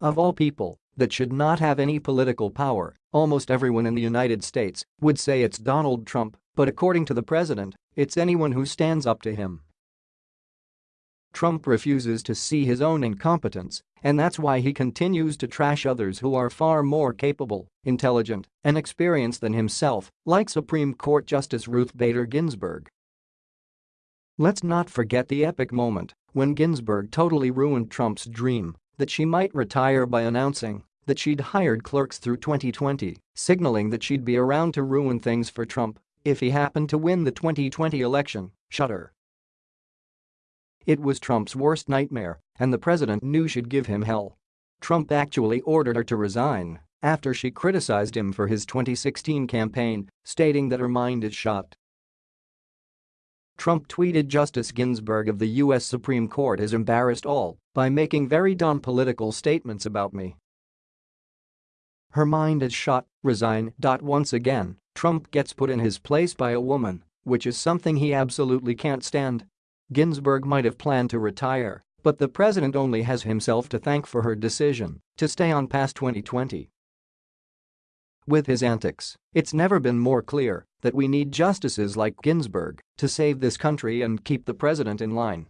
Of all people that should not have any political power, almost everyone in the United States would say it's Donald Trump, but according to the president, it's anyone who stands up to him. Trump refuses to see his own incompetence, and that's why he continues to trash others who are far more capable, intelligent, and experienced than himself, like Supreme Court Justice Ruth Bader Ginsburg. Let's not forget the epic moment when Ginsburg totally ruined Trump's dream that she might retire by announcing that she'd hired clerks through 2020, signaling that she'd be around to ruin things for Trump if he happened to win the 2020 election, shudder. It was Trump's worst nightmare, and the president knew she'd give him hell. Trump actually ordered her to resign after she criticized him for his 2016 campaign, stating that her mind is shot. Trump tweeted Justice Ginsburg of the U.S. Supreme Court has embarrassed all by making very dumb political statements about me. Her mind is shot, resign. Once again, Trump gets put in his place by a woman, which is something he absolutely can't stand. Ginsburg might have planned to retire, but the president only has himself to thank for her decision to stay on past 2020. With his antics, it's never been more clear that we need justices like Ginsburg to save this country and keep the president in line.